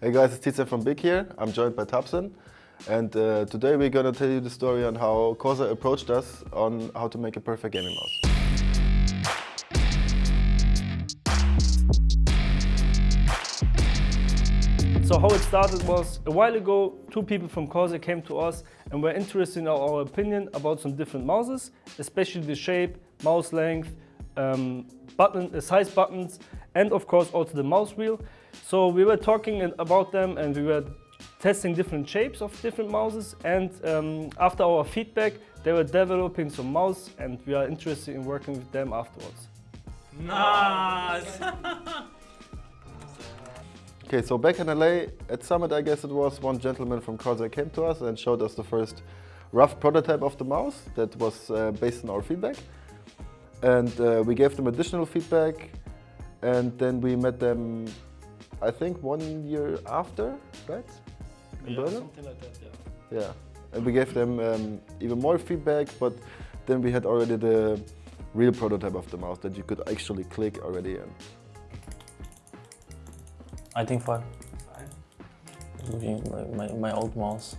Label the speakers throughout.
Speaker 1: Hey guys, it's Tizian from Big here. I'm joined by Tabsen. And uh, today we're gonna tell you the story on how Corsair approached us on how to make a perfect gaming mouse.
Speaker 2: So how it started was a while ago, two people from Corsair came to us and were interested in our opinion about some different mouses, especially the shape, mouse length, um, button, uh, size buttons, and of course also the mouse wheel. So we were talking about them and we were testing different shapes of different mouses and um, after our feedback they were developing some mouse and we are interested in working with them afterwards.
Speaker 3: Nice!
Speaker 1: Okay, so back in LA at Summit, I guess it was, one gentleman from Corsair came to us and showed us the first rough prototype of the mouse that was uh, based on our feedback. And uh, we gave them additional feedback and then we met them, I think one year after, right? In Berlin?
Speaker 2: something like that, yeah.
Speaker 1: Yeah, and we gave them um, even more feedback, but then we had already the real prototype of the mouse that you could actually click already and
Speaker 4: I think five. Looking at my, my, my old mouse.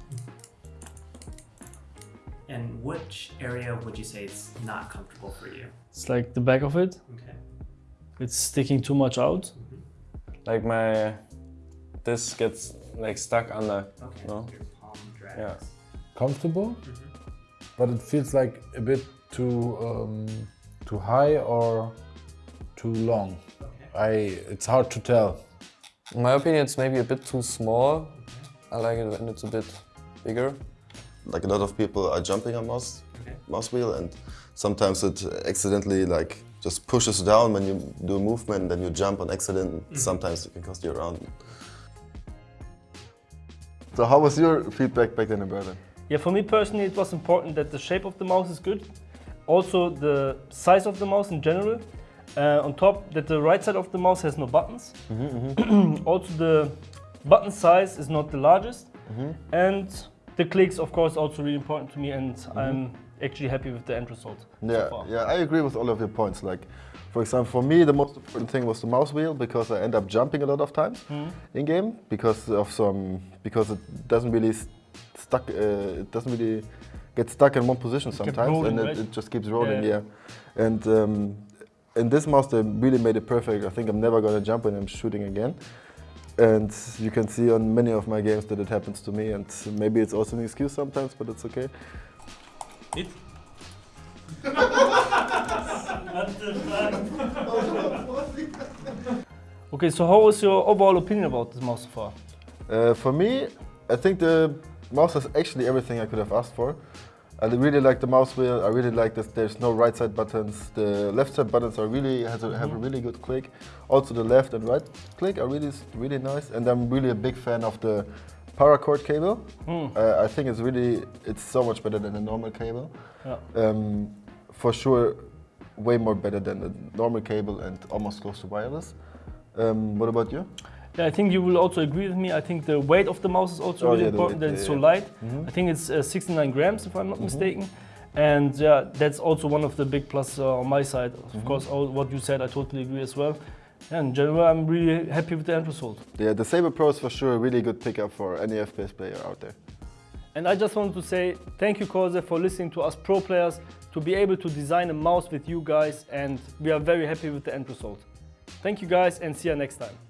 Speaker 3: And which area would you say is not comfortable for you?
Speaker 2: It's like the back of it,
Speaker 3: Okay.
Speaker 2: It's sticking too much out.
Speaker 4: Like my, this gets like stuck under.
Speaker 3: Okay.
Speaker 4: No?
Speaker 3: Your palm drags.
Speaker 4: Yeah.
Speaker 5: comfortable, but it feels like a bit too um, too high or too long.
Speaker 3: Okay.
Speaker 5: I it's hard to tell.
Speaker 4: In my opinion, it's maybe a bit too small. I like it when it's a bit bigger.
Speaker 1: like a lot of people are jumping on mouse,
Speaker 3: Okay.
Speaker 1: mouse wheel and sometimes it accidentally like just pushes down when you do a movement then you jump on accident mm-hmm. sometimes it can cost you around. So how was your feedback back then in Berlin?
Speaker 2: Yeah, for me personally, it was important that the shape of the mouse is good. Also, the size of the mouse in general. Uh, on top, that the right side of the mouse has no buttons. Mm-hmm, mm-hmm. also, the button size is not the largest. And the clicks, of course, also really important to me. And I'm actually happy with the end result. so
Speaker 1: Yeah,
Speaker 2: far.
Speaker 1: yeah, I agree with all of your points. Like, for example, for me, the most important thing was the mouse wheel because I end up jumping a lot of times in game because of some because it doesn't really st- stuck. Uh, it doesn't really get stuck in one position sometimes,
Speaker 2: rolling,
Speaker 1: and it,
Speaker 2: right?
Speaker 1: it just keeps rolling.
Speaker 2: Yeah.
Speaker 1: Yeah, and um, in this mouse, they really made it perfect. I think I'm never gonna jump when I'm shooting again. And you can see on many of my games that it happens to me, and maybe it's also an excuse sometimes, but it's okay.
Speaker 2: It? okay, so how was your overall opinion about this mouse so far?
Speaker 1: Uh, for me, I think the mouse has actually everything I could have asked for. I really like the mouse wheel. I really like that there's no right side buttons. The left side buttons are really has a, have a really good click. Also the left and right click are really really nice. And I'm really a big fan of the paracord cable. Uh, I think it's really it's so much better than a normal cable.
Speaker 2: Yeah.
Speaker 1: Um, for sure, way more better than a normal cable and almost close to wireless. Um, what about you?
Speaker 2: Yeah, I think you will also agree with me. I think the weight of the mouse is also
Speaker 1: Oh,
Speaker 2: really
Speaker 1: yeah,
Speaker 2: important.
Speaker 1: weight,
Speaker 2: that it's so light. I think it's uh, 69 grams, if I'm not mistaken. And yeah, that's also one of the big plus uh, on my side. Of course, all what you said, I totally agree as well. Yeah, in general, I'm really happy with the end result.
Speaker 1: Yeah, the Sabre Pro is for sure a really good pickup for any FPS player out there.
Speaker 2: And I just wanted to say thank you, Corsair, for listening to us pro players to be able to design a mouse with you guys. And we are very happy with the end result. Thank you guys and see you next time.